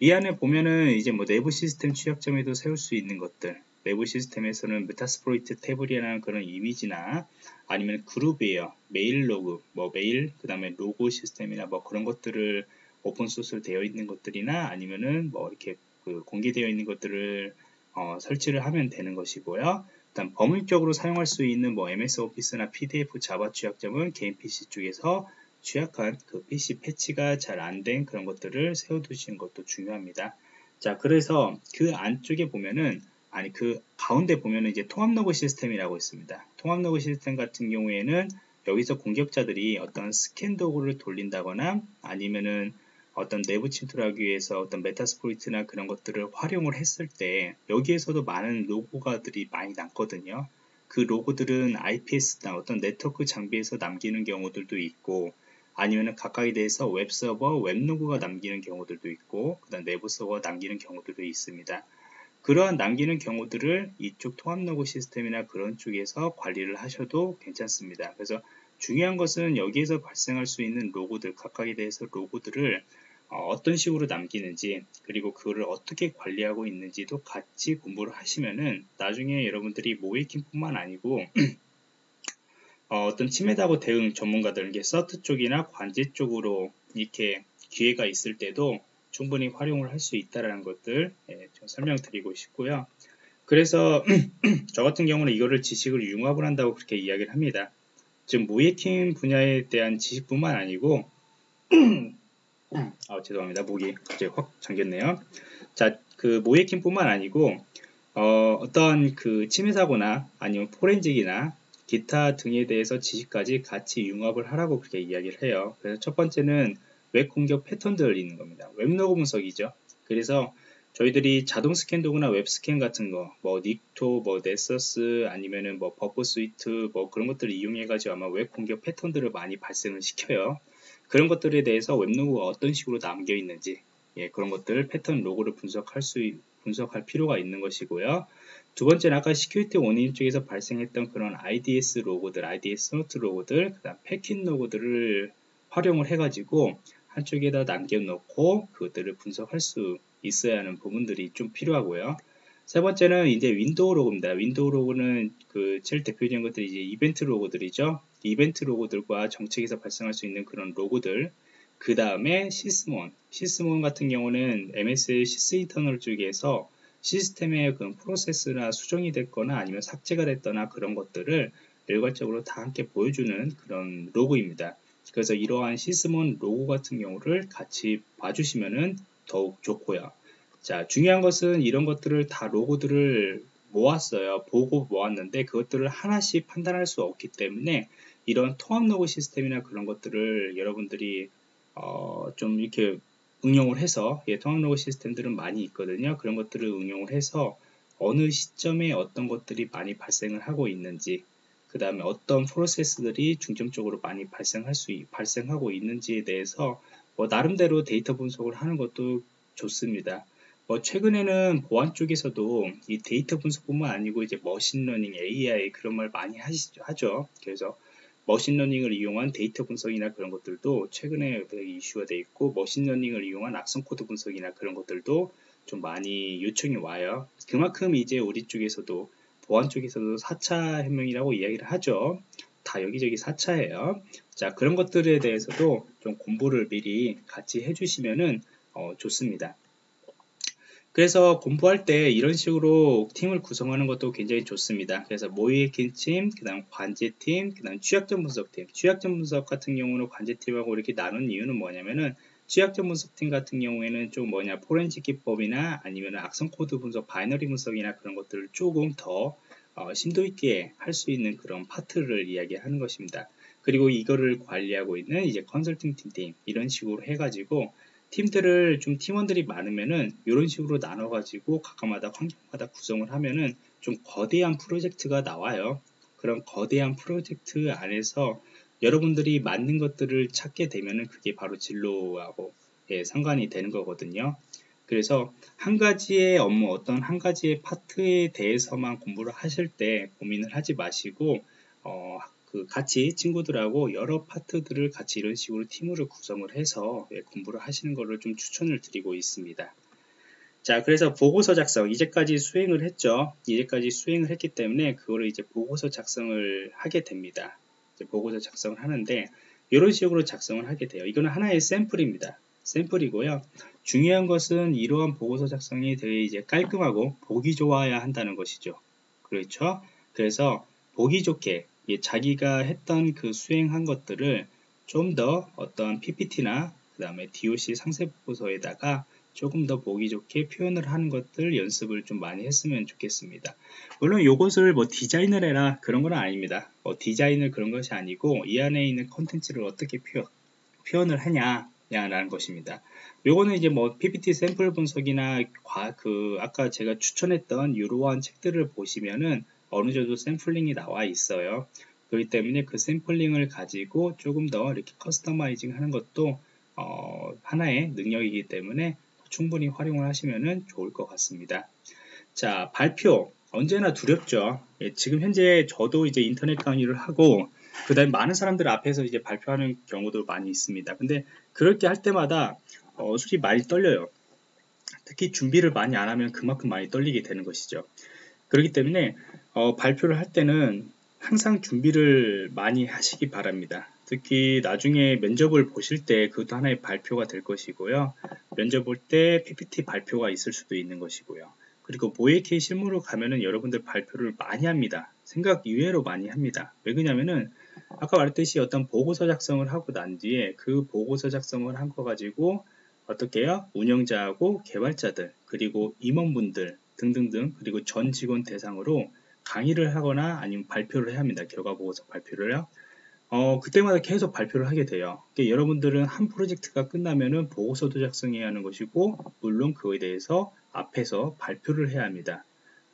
이 안에 보면은 이제 뭐 내부 시스템 취약점에도 세울 수 있는 것들, 내부 시스템에서는 Metasploitable이라는 그런 이미지나 아니면 그룹이에요. 메일 로그, 뭐 메일, 그 다음에 로그 시스템이나 뭐 그런 것들을 오픈소스로 되어 있는 것들이나 아니면은 뭐 이렇게 그 공개되어 있는 것들을 어, 설치를 하면 되는 것이고요. 일단 범위적으로 사용할 수 있는 뭐 MS 오피스나 PDF Java 취약점은 개인 PC 쪽에서 취약한 그 PC 패치가 잘 안 된 그런 것들을 세워두시는 것도 중요합니다. 자, 그래서 그 안쪽에 보면은 아니 그 가운데 보면은 이제 통합 로그 시스템이라고 있습니다. 통합 로그 시스템 같은 경우에는 여기서 공격자들이 어떤 스캔 도구를 돌린다거나 아니면은 어떤 내부 침투를 하기 위해서 어떤 Metasploit이나 그런 것들을 활용을 했을 때 여기에서도 많은 로그가들이 많이 남거든요. 그 로그들은 IPS나 어떤 네트워크 장비에서 남기는 경우들도 있고 아니면 각각에 대해서 웹 서버, 웹 로그가 남기는 경우들도 있고 그 다음 내부 서버가 남기는 경우들도 있습니다. 그러한 남기는 경우들을 이쪽 통합 로그 시스템이나 그런 쪽에서 관리를 하셔도 괜찮습니다. 그래서 중요한 것은 여기에서 발생할 수 있는 로그들 각각에 대해서 로그들을 어, 어떤 식으로 남기는지 그리고 그거를 어떻게 관리하고 있는지도 같이 공부를 하시면은 나중에 여러분들이 모의해킹 뿐만 아니고 어, 떤 침해사고 대응 전문가들, 그 CERT 쪽이나 관제 쪽으로 이렇게 기회가 있을 때도 충분히 활용을 할 수 있다는 것들 예, 좀 설명드리고 싶고요. 그래서 저 같은 경우는 이거를 지식을 융합을 한다고 그렇게 이야기를 합니다. 지금 모예킹 분야에 대한 지식뿐만 아니고 아 죄송합니다. 목이 갑자기 확 잠겼네요. 자, 그 모예킹뿐만 아니고 어, 어떤 그 침해 사고나 아니면 포렌직이나 기타 등에 대해서 지식까지 같이 융합을 하라고 그렇게 이야기를 해요. 그래서 첫 번째는 웹 공격 패턴들을 있는 겁니다. 웹 로그 분석이죠. 그래서 저희들이 자동 스캔 도구나 웹 스캔 같은 거, 뭐 Nikto, 뭐 Nessus 아니면은 뭐 Burp Suite 뭐 그런 것들을 이용해 가지고 아마 웹 공격 패턴들을 많이 발생을 시켜요. 그런 것들에 대해서 웹 로그가 어떤 식으로 남겨 있는지 예, 그런 것들 패턴 로그를 분석할 수 분석할 필요가 있는 것이고요. 두 번째는 아까 Security Onion 쪽에서 발생했던 그런 IDS 로그들, IDS Snort 로그들, 그다음 패킷 로그들을 활용을 해가지고 한쪽에다 남겨놓고 그것들을 분석할 수 있어야 하는 부분들이 좀 필요하고요. 세 번째는 이제 Windows 로그입니다. Windows 로그는 그 제일 대표적인 것들이 이제 이벤트 로그들이죠. 이벤트 로그들과 정책에서 발생할 수 있는 그런 로그들. 그 다음에 Sysmon. Sysmon 같은 경우는 MS의 Sysinternals 쪽에서 시스템의 그 프로세스나 수정이 됐거나 아니면 삭제가 됐거나 그런 것들을 일괄적으로 다 함께 보여주는 그런 로고입니다. 그래서 이러한 시스몬 로고 같은 경우를 같이 봐주시면 더욱 좋고요. 자, 중요한 것은 이런 것들을 다 로고들을 모았어요. 보고 모았는데 그것들을 하나씩 판단할 수 없기 때문에 이런 통합 로고 시스템이나 그런 것들을 여러분들이 어, 좀 이렇게 응용을 해서 예, 통합 로고 시스템들은 많이 있거든요. 그런 것들을 응용을 해서 어느 시점에 어떤 것들이 많이 발생을 하고 있는지 그 다음에 어떤 프로세스들이 중점적으로 많이 발생할 수 발생하고 있는지에 대해서 뭐 나름대로 데이터 분석을 하는 것도 좋습니다. 뭐 최근에는 보안 쪽에서도 이 데이터 분석뿐만 아니고 이제 머신러닝, AI 그런 말 많이 하시죠, 하죠. 그래서 머신러닝을 이용한 데이터 분석이나 그런 것들도 최근에 이슈가 돼 있고 머신러닝을 이용한 악성 코드 분석이나 그런 것들도 좀 많이 요청이 와요. 그만큼 이제 우리 쪽에서도 보안 쪽에서도 4차 혁명이라고 이야기를 하죠. 다 여기저기 4차예요. 자, 그런 것들에 대해서도 좀 공부를 미리 같이 해주시면은 어, 좋습니다. 그래서 공부할 때 이런 식으로 팀을 구성하는 것도 굉장히 좋습니다. 그래서 모의kin 팀, 그 다음 관제팀, 그 다음 취약점 분석팀. 취약점 분석 같은 경우는 관제팀하고 이렇게 나눈 이유는 뭐냐면은 취약점 분석팀 같은 경우에는 좀 뭐냐 포렌식 기법이나 아니면 악성 코드 분석, 바이너리 분석이나 그런 것들을 조금 더 어, 심도 있게 할 수 있는 그런 파트를 이야기하는 것입니다. 그리고 이거를 관리하고 있는 이제 컨설팅 팀 이런 식으로 해가지고 팀들을 좀 팀원들이 많으면은 이런 식으로 나눠가지고 각각마다 환경마다 구성을 하면은 좀 거대한 프로젝트가 나와요. 그런 거대한 프로젝트 안에서 여러분들이 맞는 것들을 찾게 되면은 그게 바로 진로하고 예, 상관이 되는 거거든요. 그래서 한 가지의 업무, 어떤 한 가지의 파트에 대해서만 공부를 하실 때 고민을 하지 마시고, 어, 그 같이 친구들하고 여러 파트들을 같이 이런 식으로 팀으로 구성을 해서 예, 공부를 하시는 것을 좀 추천을 드리고 있습니다. 자, 그래서 보고서 작성, 이제까지 수행을 했죠. 이제까지 수행을 했기 때문에 그거를 이제 보고서 작성을 하게 됩니다. 보고서 작성을 하는데, 이런 식으로 작성을 하게 돼요. 이거는 하나의 샘플입니다. 샘플이고요. 중요한 것은 이러한 보고서 작성이 되게 이제 깔끔하고 보기 좋아야 한다는 것이죠. 그렇죠? 그래서 보기 좋게 자기가 했던 그 수행한 것들을 좀 더 어떤 PPT나 그 다음에 DOC 상세 보고서에다가 조금 더 보기 좋게 표현을 하는 것들 연습을 좀 많이 했으면 좋겠습니다. 물론 이것을 뭐 디자인을 해라 그런 건 아닙니다. 뭐 디자인을 그런 것이 아니고 이 안에 있는 컨텐츠를 어떻게 표현, 표현을 하냐 라는 것입니다. 요거는 이제 뭐 PPT 샘플 분석이나 과, 그 아까 제가 추천했던 이러한 책들을 보시면은 어느 정도 샘플링이 나와 있어요. 그렇기 때문에 그 샘플링을 가지고 조금 더 이렇게 커스터마이징 하는 것도 어, 하나의 능력이기 때문에 충분히 활용을 하시면 좋을 것 같습니다. 자, 발표. 언제나 두렵죠. 예, 지금 현재 저도 이제 인터넷 강의를 하고 그 다음에 많은 사람들 앞에서 이제 발표하는 경우도 많이 있습니다. 근데 그렇게 할 때마다 어, 솔직히 많이 떨려요. 특히 준비를 많이 안 하면 그만큼 많이 떨리게 되는 것이죠. 그렇기 때문에 어, 발표를 할 때는 항상 준비를 많이 하시기 바랍니다. 특히 나중에 면접을 보실 때 그것도 하나의 발표가 될 것이고요. 면접 볼 때 PPT 발표가 있을 수도 있는 것이고요. 그리고 모에케 실무로 가면은 여러분들 발표를 많이 합니다. 생각 이외로 많이 합니다. 왜 그러냐면은 아까 말했듯이 어떤 보고서 작성을 하고 난 뒤에 그 보고서 작성을 한 거 가지고 어떻게 해요? 운영자하고 개발자들 그리고 임원분들 등등등 그리고 전 직원 대상으로 강의를 하거나 아니면 발표를 해야 합니다. 결과 보고서 발표를요. 어, 그때마다 계속 발표를 하게 돼요. 그러니까 여러분들은 한 프로젝트가 끝나면은 보고서도 작성해야 하는 것이고, 물론 그거에 대해서 앞에서 발표를 해야 합니다.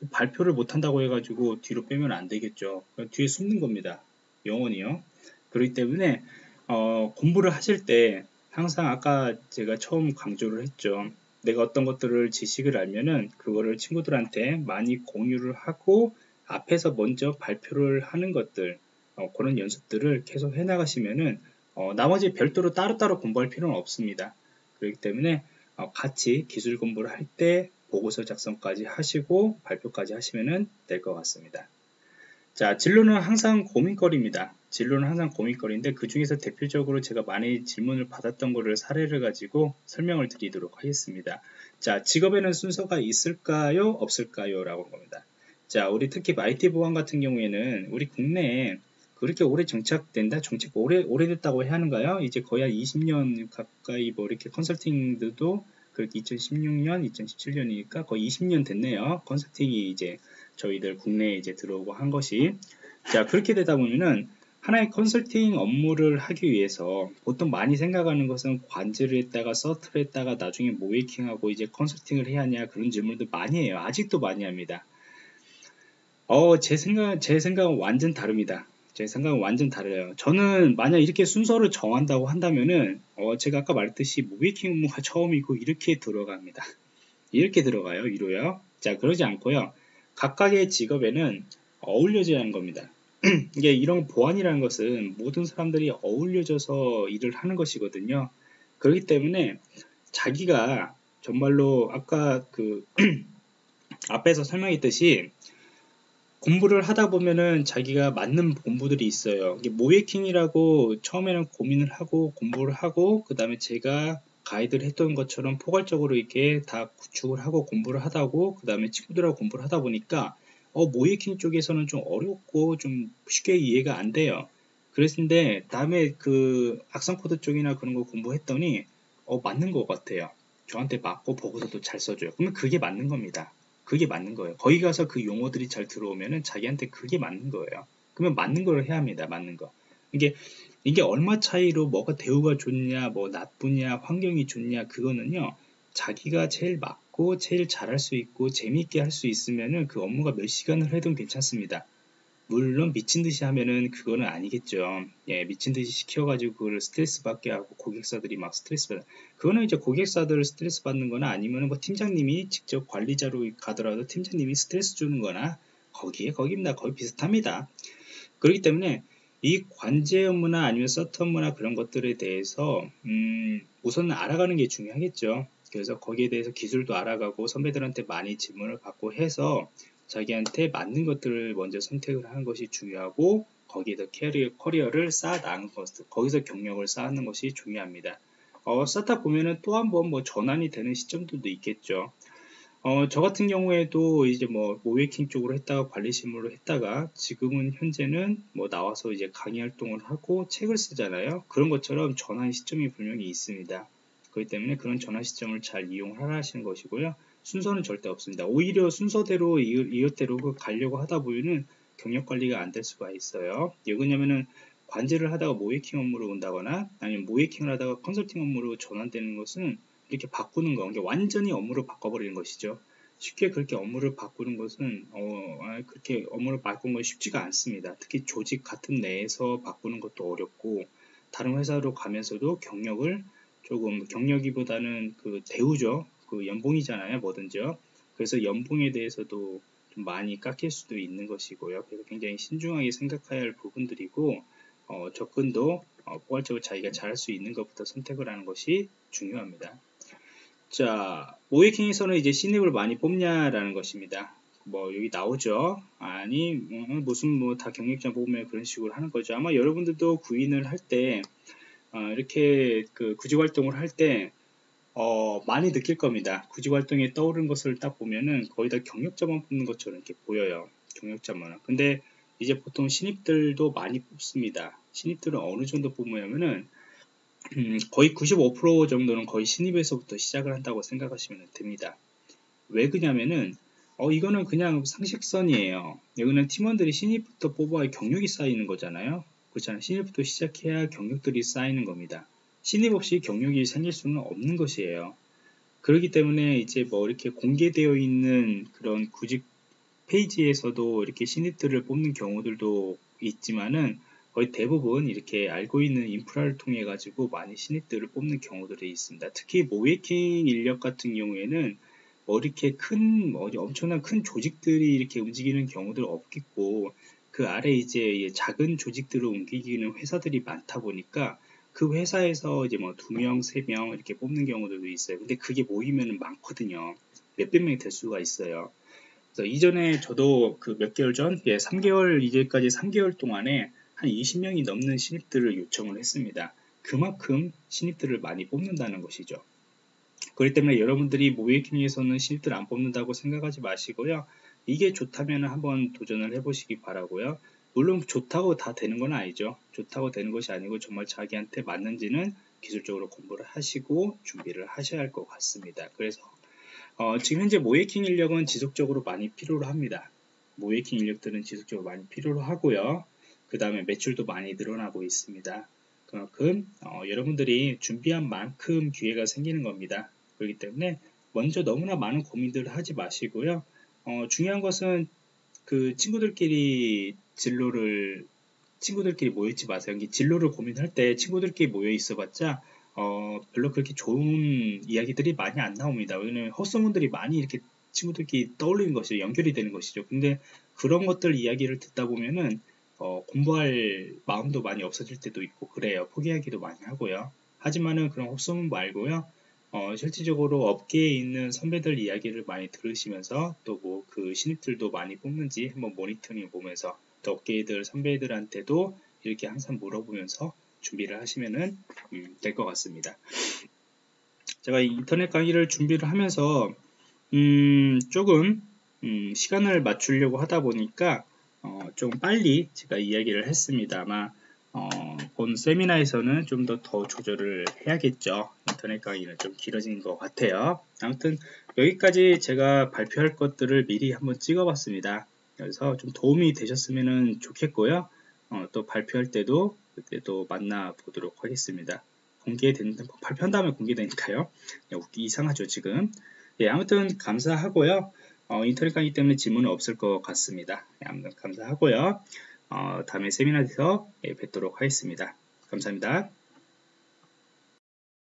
발표를 못한다고 해가지고 뒤로 빼면 안 되겠죠. 뒤에 숨는 겁니다. 영원히요. 그렇기 때문에 어, 공부를 하실 때 항상 아까 제가 처음 강조를 했죠. 내가 어떤 것들을 지식을 알면은 그거를 친구들한테 많이 공유를 하고 앞에서 먼저 발표를 하는 것들 어, 그런 연습들을 계속 해나가시면은 어, 나머지 별도로 따로따로 공부할 필요는 없습니다. 그렇기 때문에 어, 같이 기술 공부를 할 때 보고서 작성까지 하시고 발표까지 하시면 될 것 같습니다. 자, 진로는 항상 고민거리입니다. 진로는 항상 고민거리인데 그 중에서 대표적으로 제가 많이 질문을 받았던 거를 사례를 가지고 설명을 드리도록 하겠습니다. 자, 직업에는 순서가 있을까요? 없을까요? 라고 합니다. 자, 우리 특히 IT 보안 같은 경우에는 우리 국내에 그렇게 오래 정착된다? 정착 오래, 오래됐다고 하는가요? 이제 거의 한 20년 가까이 뭐 이렇게 컨설팅들도 그렇게 2016년, 2017년이니까 거의 20년 됐네요. 컨설팅이 이제 저희들 국내에 이제 들어오고 한 것이 자 그렇게 되다 보면은 하나의 컨설팅 업무를 하기 위해서 보통 많이 생각하는 것은 관제를 했다가 서트를 했다가 나중에 모이킹하고 이제 컨설팅을 해야 하냐 그런 질문도 많이 해요. 아직도 많이 합니다. 어, 제 생각, 제 생각은 완전 다릅니다. 제 생각은 완전 다르요. 저는 만약 이렇게 순서를 정한다고 한다면은, 어, 제가 아까 말했듯이 모이킹 업무가 처음이고 이렇게 들어갑니다. 이렇게 들어가요, 위로요. 자, 그러지 않고요. 각각의 직업에는 어울려져야 하는 겁니다. 이게 이런 보안이라는 것은 모든 사람들이 어울려져서 일을 하는 것이거든요. 그렇기 때문에 자기가 정말로 아까 그 앞에서 설명했듯이 공부를 하다 보면은 자기가 맞는 공부들이 있어요. 모예킹이라고 처음에는 고민을 하고 공부를 하고 그 다음에 제가 가이드를 했던 것처럼 포괄적으로 이렇게 다 구축을 하고 공부를 하다고 그 다음에 친구들하고 공부를 하다 보니까 어, 모의해킹 쪽에서는 좀 어렵고 좀 쉽게 이해가 안 돼요. 그랬는데 다음에 그 악성 코드 쪽이나 그런 거 공부했더니 어, 맞는 것 같아요. 저한테 맞고 보고서도 잘 써줘요. 그러면 그게 맞는 겁니다. 그게 맞는 거예요. 거기 가서 그 용어들이 잘 들어오면은 자기한테 그게 맞는 거예요. 그러면 맞는 걸 해야 합니다. 맞는 거. 이게 이게 얼마 차이로 뭐가 대우가 좋냐, 뭐 나쁘냐, 환경이 좋냐 그거는요. 자기가 제일 맞고 제일 잘할 수 있고 재미있게 할 수 있으면은 그 업무가 몇 시간을 해도 괜찮습니다. 물론 미친 듯이 하면은 그거는 아니겠죠. 예, 미친 듯이 시켜가지고 그걸 스트레스 받게 하고 고객사들이 막 스트레스 받는. 그거는 이제 고객사들 스트레스 받는 거나 아니면은 뭐 팀장님이 직접 관리자로 가더라도 팀장님이 스트레스 주는 거나 거기에 거기입니다. 거의 비슷합니다. 그렇기 때문에 이 관제 업무나 아니면 서트 업무나 그런 것들에 대해서 음, 우선 알아가는 게 중요하겠죠. 그래서 거기에 대해서 기술도 알아가고 선배들한테 많이 질문을 받고 해서 자기한테 맞는 것들을 먼저 선택을 하는 것이 중요하고 거기에서 캐리어, 커리어를 쌓아 나가는 것, 거기서 경력을 쌓는 것이 중요합니다. 어, 쌓다 보면은 또 한 번 뭐 전환이 되는 시점들도 있겠죠. 어, 저 같은 경우에도 이제 뭐 모웨킹 쪽으로 했다가 관리실무로 했다가 지금은 현재는 뭐 나와서 이제 강의 활동을 하고 책을 쓰잖아요. 그런 것처럼 전환 시점이 분명히 있습니다. 그렇기 때문에 그런 전환 시점을 잘 이용하라 하시는 것이고요. 순서는 절대 없습니다. 오히려 순서대로 이것대로 가려고 하다 보면은 경력 관리가 안 될 수가 있어요. 왜 그러냐면은 관제를 하다가 모이킹 업무로 온다거나 아니면 모이킹을 하다가 컨설팅 업무로 전환되는 것은 이렇게 바꾸는 거, 완전히 업무를 바꿔버리는 것이죠. 쉽게 그렇게 업무를 바꾸는 것은 어, 아, 그렇게 업무를 바꾸는 건 쉽지가 않습니다. 특히 조직 같은 내에서 바꾸는 것도 어렵고 다른 회사로 가면서도 경력을 조금 경력이보다는 그 대우죠. 그 연봉이잖아요, 뭐든지요. 그래서 연봉에 대해서도 좀 많이 깎일 수도 있는 것이고요. 그래서 굉장히 신중하게 생각해야 할 부분들이고 어, 접근도 어, 포괄적으로 자기가 잘할 수 있는 것부터 선택을 하는 것이 중요합니다. 자, 모이킹에서는 이제 신입을 많이 뽑냐라는 것입니다. 뭐 여기 나오죠. 아니 뭐, 무슨 뭐 다 경력자 뽑으면 그런 식으로 하는 거죠. 아마 여러분들도 구인을 할때 어, 이렇게 그 구직 활동을 할 때 어, 많이 느낄 겁니다. 구직 활동에 떠오른 것을 딱 보면은 거의 다 경력자만 뽑는 것처럼 이렇게 보여요. 경력자만. 근데 이제 보통 신입들도 많이 뽑습니다. 신입들은 어느 정도 뽑냐면은 음, 거의 95% 정도는 거의 신입에서부터 시작을 한다고 생각하시면 됩니다. 왜 그냐면은 어 이거는 그냥 상식선이에요. 여기는 팀원들이 신입부터 뽑아야 경력이 쌓이는 거잖아요. 그렇잖아요. 신입부터 시작해야 경력들이 쌓이는 겁니다. 신입 없이 경력이 생길 수는 없는 것이에요. 그렇기 때문에 이제 뭐 이렇게 공개되어 있는 그런 구직 페이지에서도 이렇게 신입들을 뽑는 경우들도 있지만은 거의 대부분 이렇게 알고 있는 인프라를 통해 가지고 많이 신입들을 뽑는 경우들이 있습니다. 특히 모이킹 인력 같은 경우에는 뭐 이렇게 큰, 뭐 엄청난 큰 조직들이 이렇게 움직이는 경우들 없겠고 그 아래 이제 작은 조직들을 옮기기는 회사들이 많다 보니까 그 회사에서 이제 뭐 두 명, 세 명 이렇게 뽑는 경우들도 있어요. 근데 그게 모이면 많거든요. 몇백 명이 될 수가 있어요. 그래서 이전에 저도 그 몇 개월 전, 예, 3개월, 이제까지 3개월 동안에 한 20명이 넘는 신입들을 요청을 했습니다. 그만큼 신입들을 많이 뽑는다는 것이죠. 그렇기 때문에 여러분들이 모이킹에서는 신입들 안 뽑는다고 생각하지 마시고요. 이게 좋다면 한번 도전을 해보시기 바라고요. 물론 좋다고 다 되는 건 아니죠. 좋다고 되는 것이 아니고 정말 자기한테 맞는지는 기술적으로 공부를 하시고 준비를 하셔야 할 것 같습니다. 그래서 어, 지금 현재 모이킹 인력은 지속적으로 많이 필요로 합니다. 모이킹 인력들은 지속적으로 많이 필요로 하고요. 그 다음에 매출도 많이 늘어나고 있습니다. 그만큼 어, 여러분들이 준비한 만큼 기회가 생기는 겁니다. 그렇기 때문에 먼저 너무나 많은 고민들을 하지 마시고요. 어, 중요한 것은 그 친구들끼리 진로를 친구들끼리 모여있지 마세요. 진로를 고민할 때 친구들끼리 모여 있어봤자 어, 별로 그렇게 좋은 이야기들이 많이 안 나옵니다. 왜냐면 헛소문들이 많이 이렇게 친구들끼리 떠올리는 것이 연결이 되는 것이죠. 근데 그런 것들 이야기를 듣다 보면은 어, 공부할 마음도 많이 없어질 때도 있고 그래요. 포기하기도 많이 하고요. 하지만은 그런 헛소문 말고요. 어, 실질적으로 업계에 있는 선배들 이야기를 많이 들으시면서 또 뭐 그 신입들도 많이 뽑는지 한번 모니터링 보면서 또 업계들 선배들한테도 이렇게 항상 물어보면서 준비를 하시면은 음, 될것 같습니다. 제가 인터넷 강의를 준비를 하면서 음, 조금 음, 시간을 맞추려고 하다 보니까 어, 좀 빨리 제가 이야기를 했습니다. 아마 어, 본 세미나에서는 좀 더 더 조절을 해야겠죠. 인터넷 강의는 좀 길어진 것 같아요. 아무튼 여기까지 제가 발표할 것들을 미리 한번 찍어봤습니다. 그래서 좀 도움이 되셨으면 좋겠고요. 어, 또 발표할 때도 그때 또 만나보도록 하겠습니다. 공개된 발표한 다음에 공개되니까요. 이상하죠 지금. 예, 아무튼 감사하고요. 어, 인터넷 강의 때문에 질문은 없을 것 같습니다. 예, 아무튼 감사하고요. 어, 다음에 세미나에서 예, 뵙도록 하겠습니다. 감사합니다.